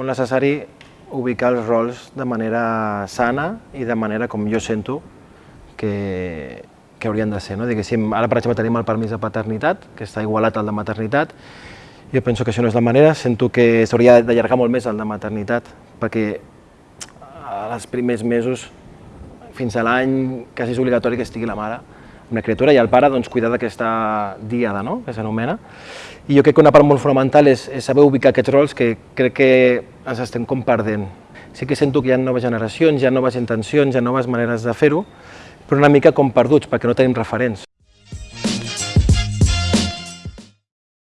molt necessari ubicar els rols de manera sana i de manera com jo sento que, que haurien de ser. No? Diguéssim, ara, per exemple, tenim el permís de paternitat, que està igualat al de maternitat. Jo penso que això no és la manera, sento que s'hauria d'allargar molt més el de maternitat, perquè als primers mesos, fins a l'any, quasi és obligatori que estigui la mare una criatura i el pare doncs, cuidar d'aquesta diada, no? que s'anomena. I jo crec que una part molt fonamental és, és saber ubicar aquests rols que crec que ens estem com perdent. Sí que sento que hi ha noves generacions, hi ha noves intencions, hi ha noves maneres de fer-ho, però una mica com perduts, perquè no tenim referents.